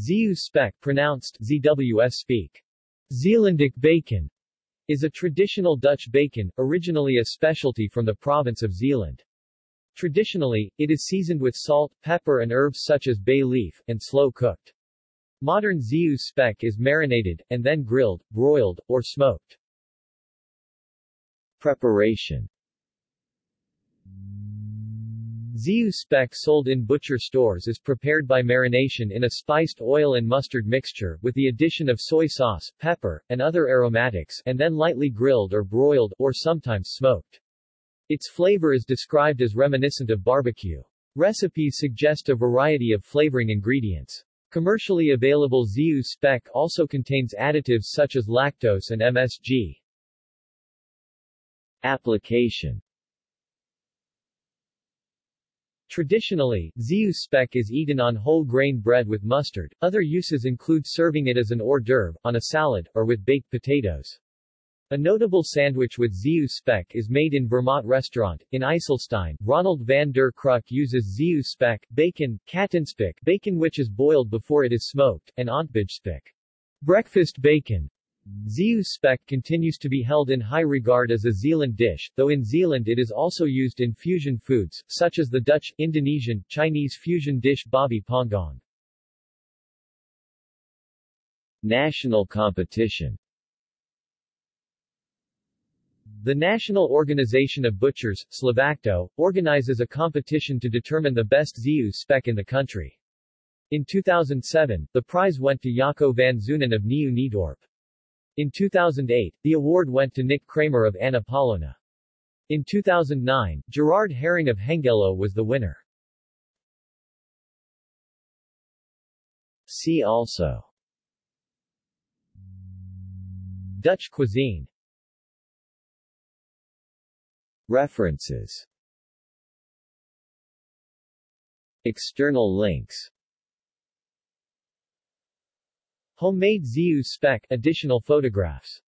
Zeeuw speck pronounced ZWS speak. Zeelandic bacon is a traditional Dutch bacon, originally a specialty from the province of Zeeland. Traditionally, it is seasoned with salt, pepper and herbs such as bay leaf, and slow-cooked. Modern Zeeuw speck is marinated, and then grilled, broiled, or smoked. Preparation Zeeuw speck sold in butcher stores is prepared by marination in a spiced oil and mustard mixture, with the addition of soy sauce, pepper, and other aromatics, and then lightly grilled or broiled, or sometimes smoked. Its flavor is described as reminiscent of barbecue. Recipes suggest a variety of flavoring ingredients. Commercially available Zeeuw speck also contains additives such as lactose and MSG. Application Traditionally, Zeeuw speck is eaten on whole grain bread with mustard. Other uses include serving it as an hors d'oeuvre, on a salad, or with baked potatoes. A notable sandwich with Zeeuw speck is made in Vermont restaurant. In IJsselstein, Ronald van der Kruk uses Zeeuw speck, bacon, kattenspek, bacon which is boiled before it is smoked, and ontbijtspek, breakfast bacon, Zeeuw speck continues to be held in high regard as a Zeeland dish, though in Zeeland it is also used in fusion foods, such as the Dutch, Indonesian, Chinese fusion dish babi pangang. National competition The National Organization of Butchers, Slovakto, organizes a competition to determine the best Zeeuw speck in the country. In 2007, the prize went to Jaco van Zunen of Nieuw Niedorp. In 2008, the award went to Nick Kramer of Anna Paulowna. In 2009, Gerard Herring of Hengelo was the winner. See also Dutch cuisine References External links Homemade Zeeuw spec additional photographs